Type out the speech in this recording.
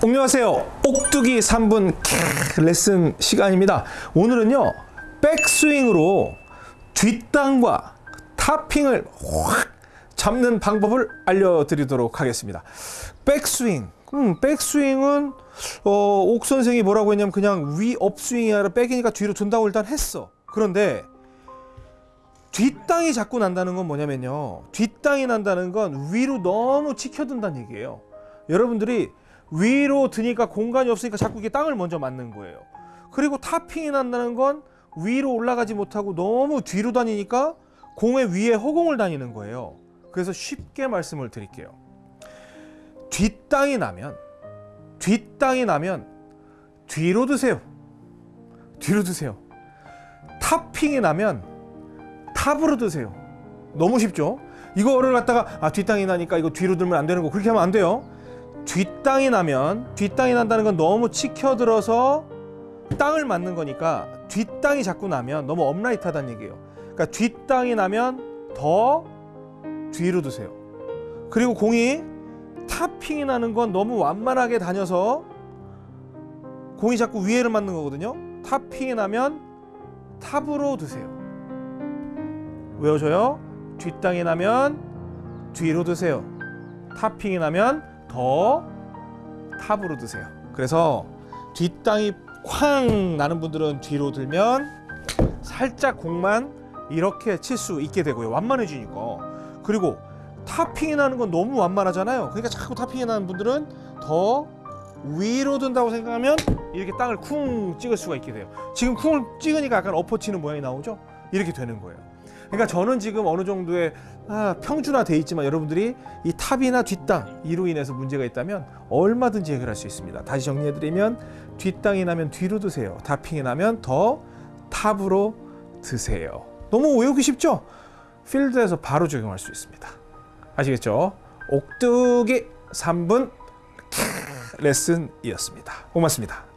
안녕하세요. 옥두기 3분 레슨 시간입니다. 오늘은요. 백스윙으로 뒷땅과 타핑을 확 잡는 방법을 알려드리도록 하겠습니다. 백스윙. 음, 백스윙은 어, 옥 선생이 뭐라고 했냐면 그냥 위 업스윙이 아니라 백이니까 뒤로 둔다고 일단 했어. 그런데 뒷땅이 자꾸 난다는 건 뭐냐면요. 뒷땅이 난다는 건 위로 너무 치켜든다는 얘기예요. 여러분들이 위로 드니까 공간이 없으니까 자꾸 이게 땅을 먼저 맞는 거예요. 그리고 타핑이 난다는 건 위로 올라가지 못하고 너무 뒤로 다니니까 공의 위에 허공을 다니는 거예요. 그래서 쉽게 말씀을 드릴게요. 뒷땅이 나면 뒷땅이 나면 뒤로 드세요. 뒤로 드세요. 타핑이 나면 탑으로 드세요. 너무 쉽죠? 이거를 갖다가 아 뒷땅이 나니까 이거 뒤로 들면 안 되는 거 그렇게 하면 안 돼요. 뒷땅이 나면 뒷땅이 난다는 건 너무 치켜들어서 땅을 맞는 거니까 뒷땅이 자꾸 나면 너무 업라이트하다는 얘기예요. 그러니까 뒷땅이 나면 더 뒤로 드세요. 그리고 공이 타핑이 나는 건 너무 완만하게 다녀서 공이 자꾸 위에를 맞는 거거든요. 타핑이 나면 탑으로 드세요. 외워줘요. 뒷땅이 나면 뒤로 드세요. 타핑이 나면 더 탑으로 드세요. 그래서 뒷땅이 쾅 나는 분들은 뒤로 들면 살짝 공만 이렇게 칠 수 있게 되고요. 완만해지니까. 그리고 타핑이 나는 건 너무 완만하잖아요. 그러니까 자꾸 타핑이 나는 분들은 더 위로 든다고 생각하면 이렇게 땅을 쿵 찍을 수가 있게 돼요. 지금 쿵을 찍으니까 약간 엎어치는 모양이 나오죠? 이렇게 되는 거예요. 그러니까 저는 지금 어느 정도의 아, 평준화 돼 있지만 여러분들이 이 top이나 뒷땅 이로 인해서 문제가 있다면 얼마든지 해결할 수 있습니다. 다시 정리해드리면 뒷땅이 나면 뒤로 드세요. topping이 나면 더 top으로 드세요. 너무 외우기 쉽죠? 필드에서 바로 적용할 수 있습니다. 아시겠죠? 옥두기 3분 레슨이었습니다. 고맙습니다.